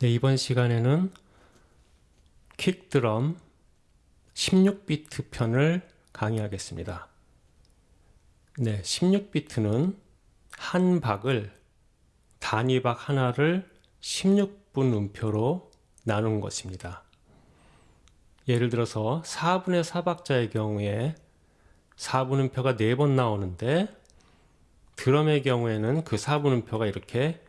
네, 이번 시간에는 킥드럼 16비트 편을 강의하겠습니다. 네, 16비트는 한 박을 단위박 하나를 16분 음표로 나눈 것입니다. 예를 들어서 4분의 4박자의 경우에 4분 음표가 4번 나오는데 드럼의 경우에는 그 4분 음표가 이렇게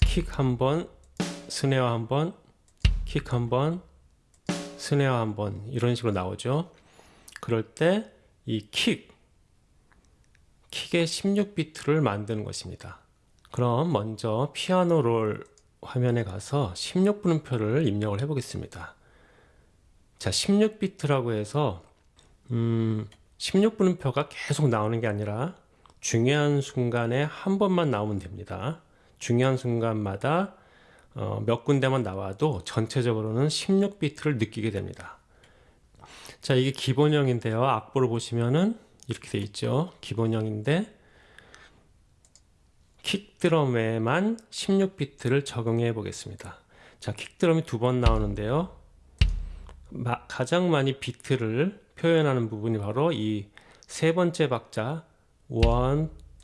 킥 한 번 스네어 한번 킥 한번 스네어 한번 이런 식으로 나오죠. 그럴 때 이 킥 킥의 16비트를 만드는 것입니다. 그럼 먼저 피아노 롤 화면에 가서 16분음표를 입력을 해 보겠습니다. 자 16비트라고 해서 음 16분음표가 계속 나오는 게 아니라 중요한 순간에 한 번만 나오면 됩니다. 중요한 순간마다 어, 몇 군데만 나와도 전체적으로는 16비트를 느끼게 됩니다. 자, 이게 기본형인데요. 악보를 보시면은 이렇게 돼 있죠. 기본형인데 킥드럼에만 16비트를 적용해 보겠습니다. 자, 킥드럼이 두 번 나오는데요. 마, 가장 많이 비트를 표현하는 부분이 바로 이 세 번째 박자 1,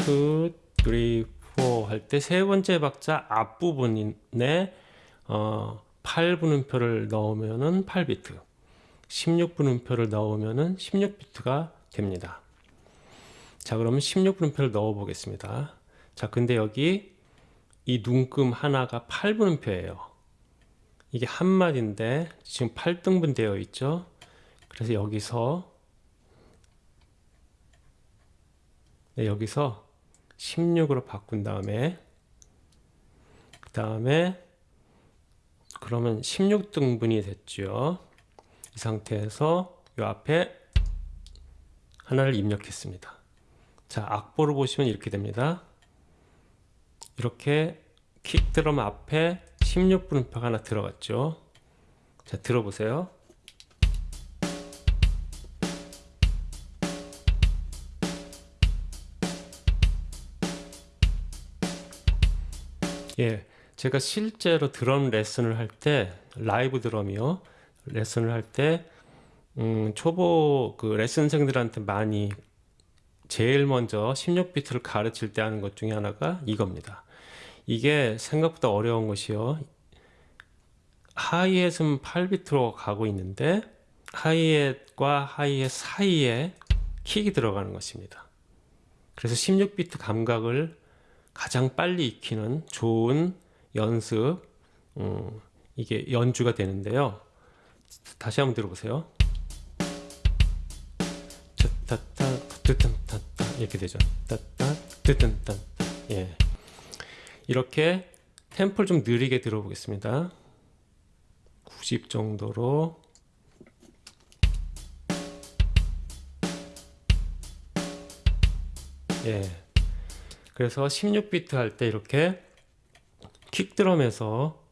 2, 3, 4 할 때 세 번째 박자 앞부분에 어, 8분음표를 넣으면은 8비트 16분음표를 넣으면은 16비트가 됩니다. 자 그러면 16분음표를 넣어 보겠습니다. 자 근데 여기 이 눈금 하나가 8분음표예요. 이게 한마디인데 지금 8등분 되어 있죠? 그래서 여기서 네, 여기서 16으로 바꾼 다음에 그 다음에 그러면 16등분이 됐죠 이 상태에서 이 앞에 하나를 입력했습니다. 자 악보를 보시면 이렇게 됩니다. 이렇게 킥드럼 앞에 16분음표가 하나 들어갔죠. 자 들어보세요 예, 제가 실제로 드럼 레슨을 할 때 라이브 드럼이요 레슨을 할때 음, 초보 그 레슨생들한테 많이 제일 먼저 16비트를 가르칠 때 하는 것 중에 하나가 이겁니다. 이게 생각보다 어려운 것이요. 하이햇은 8비트로 가고 있는데 하이햇과 하이햇 사이에 킥이 들어가는 것입니다. 그래서 16비트 감각을 가장 빨리 익히는 좋은 연습 음, 이게 연주가 되는데요. 다시 한번 들어보세요. 이렇게 되죠. 예. 이렇게 템포를 좀 느리게 들어보겠습니다. 90 정도로. 예. 그래서 16비트 할 때 이렇게 킥드럼에서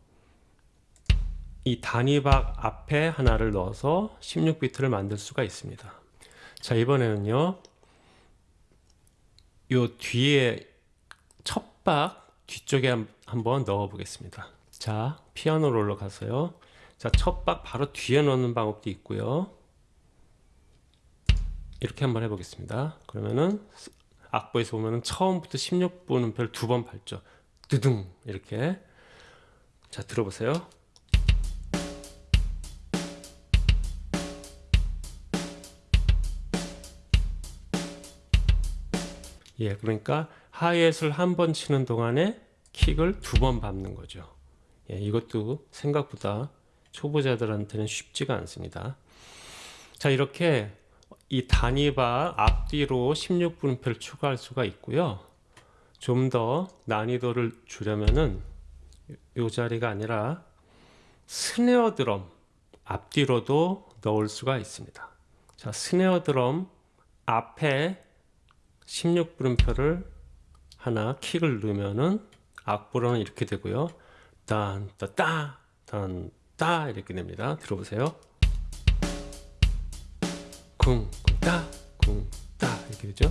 이 단위박 앞에 하나를 넣어서 16비트를 만들 수가 있습니다. 자 이번에는요. 요 뒤에 첫 박 뒤쪽에 한번 넣어 보겠습니다. 자 피아노 롤러 가서요. 자첫 박 바로 뒤에 넣는 방법도 있고요. 이렇게 한번 해보겠습니다. 그러면은 악보에서 보면은 처음부터 16분 음표를 두 번 밟죠. 두둥 이렇게 자 들어보세요. 예, 그러니까 하이햇을 한 번 치는 동안에 킥을 두 번 밟는 거죠. 예, 이것도 생각보다 초보자들한테는 쉽지가 않습니다. 자, 이렇게 이 단위바 앞뒤로 16분표를 추가할 수가 있고요. 좀 더 난이도를 주려면은 이 자리가 아니라 스네어 드럼 앞뒤로도 넣을 수가 있습니다. 자, 스네어 드럼 앞에 16분음표를 하나 킥을 넣으면은 악보로는 이렇게 되고요. 딴, 따, 따, 딴, 따 이렇게 됩니다. 들어보세요. 쿵, 따, 쿵, 따 이렇게 되죠.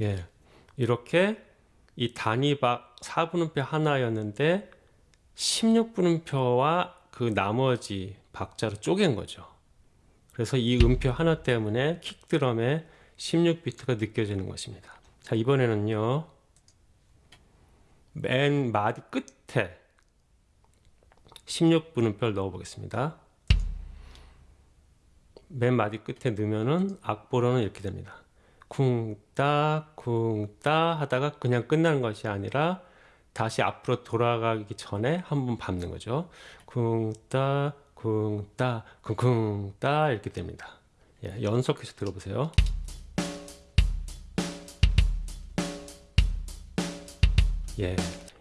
예, 이렇게 이 단위 박 4분음표 하나였는데 16분음표와 그 나머지 박자로 쪼갠 거죠. 그래서 이 음표 하나 때문에 킥드럼에 16비트가 느껴지는 것입니다. 자, 이번에는요. 맨 마디 끝에 16분음표를 넣어 보겠습니다. 맨 마디 끝에 넣으면은 악보로는 이렇게 됩니다. 쿵따 쿵따 하다가 그냥 끝나는 것이 아니라 다시 앞으로 돌아가기 전에 한번 밟는 거죠. 쿵따 쿵따 쿵쿵따 이렇게 됩니다. 예, 연속해서 들어보세요. 예,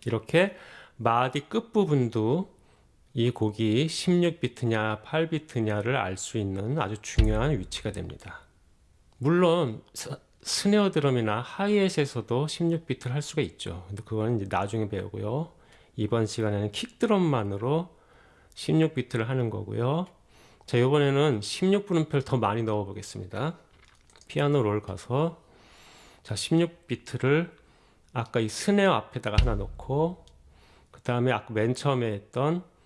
이렇게 마디 끝부분도 이 곡이 16비트냐 8비트냐를 알 수 있는 아주 중요한 위치가 됩니다. 물론 스네어 드럼이나 하이햇에서도 16비트를 할 수가 있죠. 근데 그거는 이제 나중에 배우고요. 이번 시간에는 킥 드럼만으로 16비트를 하는 거고요. 자, 이번에는 16분음표를 더 많이 넣어 보겠습니다. 피아노 롤 가서 자, 16비트를 아까 이 스네어 앞에다가 하나 넣고 그 다음에 아까 맨 처음에 했던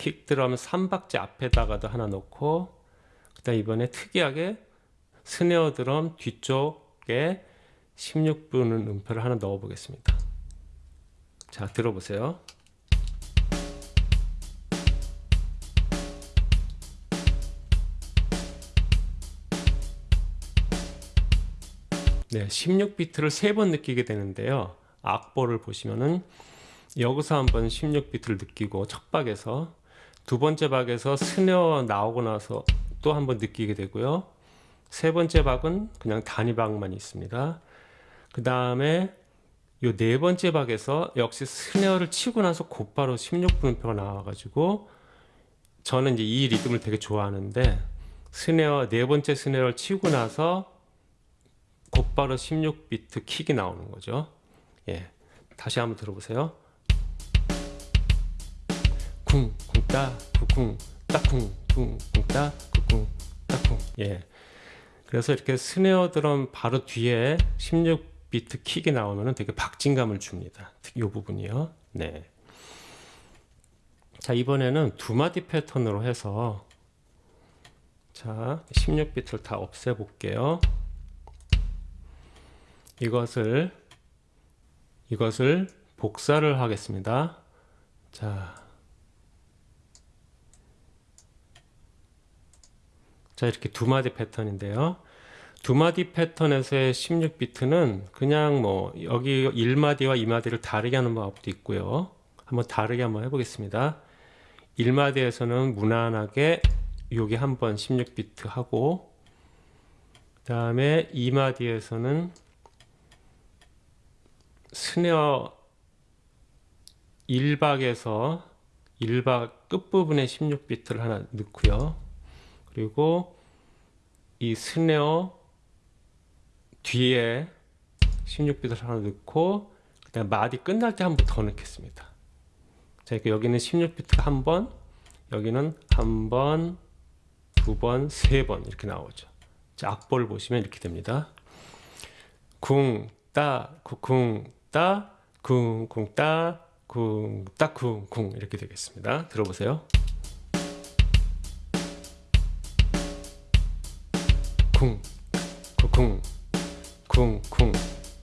킥 드럼 3박자 앞에다가도 하나 넣고 그 다음 이번에 특이하게 스네어 드럼 뒤쪽에 16분 음표를 하나 넣어 보겠습니다. 자, 들어보세요. 네, 16비트를 세 번 느끼게 되는데요. 악보를 보시면은 여기서 한번 16비트를 느끼고 첫 박에서 두 번째 박에서 스네어 나오고 나서 또 한번 느끼게 되고요. 세 번째 박은 그냥 단위 박만 있습니다. 그 다음에 요 네 번째 박에서 역시 스네어를 치고 나서 곧바로 16분음표가 나와가지고 저는 이제 이 리듬을 되게 좋아하는데 스네어 네 번째 스네어를 치고 나서 곧바로 16비트 킥이 나오는 거죠. 예, 다시 한번 들어보세요. 쿵, 쿵, 따, 쿵, 따쿵, 쿵, 쿵, 따, 쿵, 따쿵. 예. 그래서 이렇게 스네어 드럼 바로 뒤에 16비트 킥이 나오면 되게 박진감을 줍니다. 이 부분이요. 네. 자, 이번에는 두 마디 패턴으로 해서 자, 16비트를 다 없애 볼게요. 이것을 이것을 복사를 하겠습니다. 자, 자 이렇게 두 마디 패턴인데요. 두 마디 패턴에서의 16비트는 그냥 뭐 여기 1마디와 2마디를 다르게 하는 방법도 있고요. 한번 다르게 한번 해보겠습니다. 1마디에서는 무난하게 여기 한번 16비트 하고 그 다음에 2마디에서는 스네어 1박에서 1박 끝부분에 16비트를 하나 넣고요. 그리고 이 스네어 뒤에 16비트를 하나 넣고 그다음 마디 끝날 때 한 번 더 넣겠습니다. 자, 이렇게 여기는 16비트가 한 번, 여기는 한 번, 두 번, 세 번 이렇게 나오죠. 자, 악보를 보시면 이렇게 됩니다. 궁, 따, 쿵, 따, 쿵, 쿵, 따, 쿵, 따, 쿵, 쿵 이렇게 되겠습니다. 들어보세요. 쿵, 쿵, 쿵, 쿵,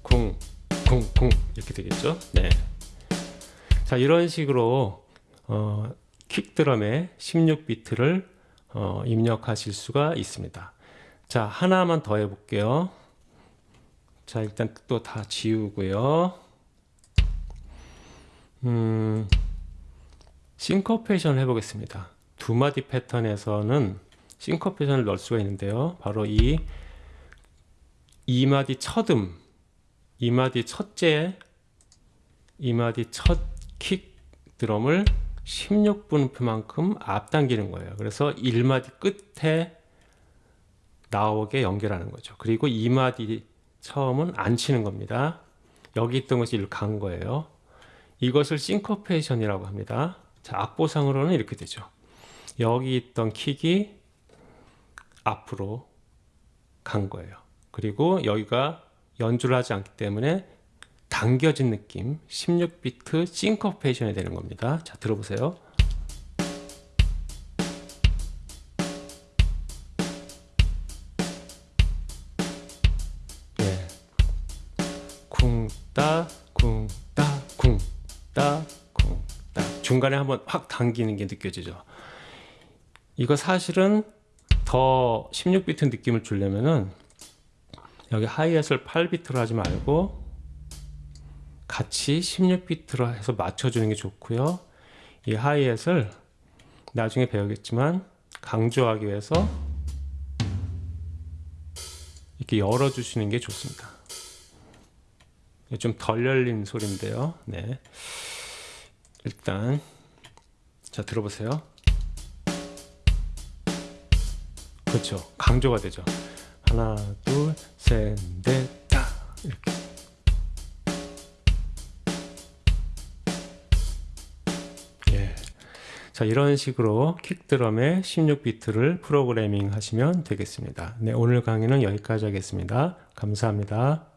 쿵, 쿵, 쿵 이렇게 되겠죠. 네. 자 이런 식으로 어, 킥드럼에 16비트를 어, 입력하실 수가 있습니다. 자 하나만 더 해볼게요. 자 일단 또 다 지우고요 음, 싱커페이션을 해보겠습니다 두 마디 패턴에서는 싱커페이션을 넣을 수가 있는데요 바로 이 2마디 첫음 2마디 첫째 2마디 첫 킥 드럼을 16분음표만큼 앞당기는 거예요 그래서 1마디 끝에 나오게 연결하는 거죠 그리고 2마디 처음은 안 치는 겁니다. 여기 있던 것이 이렇게 간 거예요. 이것을 싱커페이션이라고 합니다. 자, 악보상으로는 이렇게 되죠. 여기 있던 킥이 앞으로 간 거예요. 그리고 여기가 연주를 하지 않기 때문에 당겨진 느낌 16비트 싱커페이션이 되는 겁니다. 자 들어보세요. 쿵따 중간에 한번 확 당기는 게 느껴지죠. 이거 사실은 더 16비트 느낌을 주려면은 여기 하이햇을 8비트로 하지 말고 같이 16비트로 해서 맞춰주는 게 좋고요. 이 하이햇을 나중에 배우겠지만 강조하기 위해서 이렇게 열어주시는 게 좋습니다. 좀 덜 열린 소리인데요. 네. 일단 자 들어보세요. 그렇죠. 강조가 되죠. 하나, 둘, 셋, 넷, 다 이렇게. 예. 자, 이런 식으로 킥드럼의 16비트를 프로그래밍 하시면 되겠습니다. 네, 오늘 강의는 여기까지 하겠습니다. 감사합니다.